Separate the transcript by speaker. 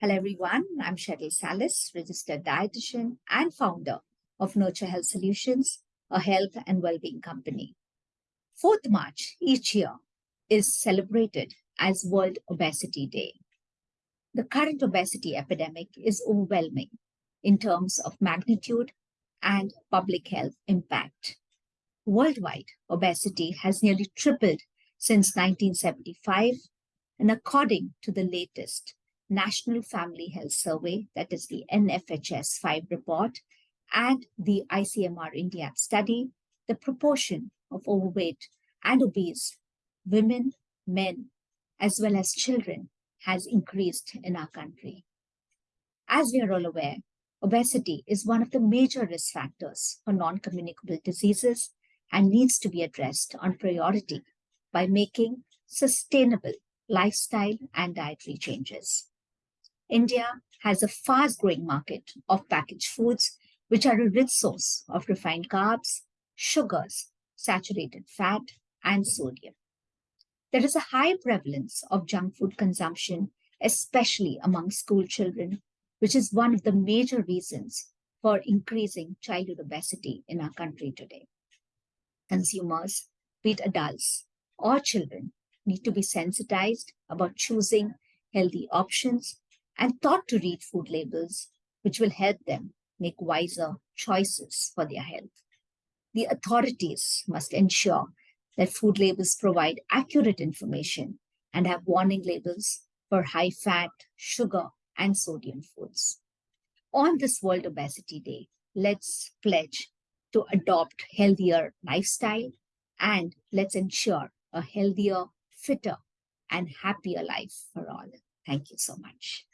Speaker 1: Hello, everyone. I'm Sheryl Salis, registered dietitian and founder of Nurture Health Solutions, a health and well-being company. 4th March each year is celebrated as World Obesity Day. The current obesity epidemic is overwhelming in terms of magnitude and public health impact. Worldwide, obesity has nearly tripled since 1975, and according to the latest National Family Health Survey, that is the NFHS 5 report, and the ICMR India study, the proportion of overweight and obese women, men, as well as children has increased in our country. As we are all aware, obesity is one of the major risk factors for non-communicable diseases and needs to be addressed on priority by making sustainable lifestyle and dietary changes. India has a fast growing market of packaged foods, which are a rich source of refined carbs, sugars, saturated fat, and sodium. There is a high prevalence of junk food consumption, especially among school children, which is one of the major reasons for increasing childhood obesity in our country today. Consumers, be it adults or children, need to be sensitized about choosing healthy options and taught to read food labels, which will help them make wiser choices for their health. The authorities must ensure that food labels provide accurate information and have warning labels for high fat, sugar, and sodium foods. On this World Obesity Day, let's pledge to adopt healthier lifestyle and let's ensure a healthier, fitter, and happier life for all. Thank you so much.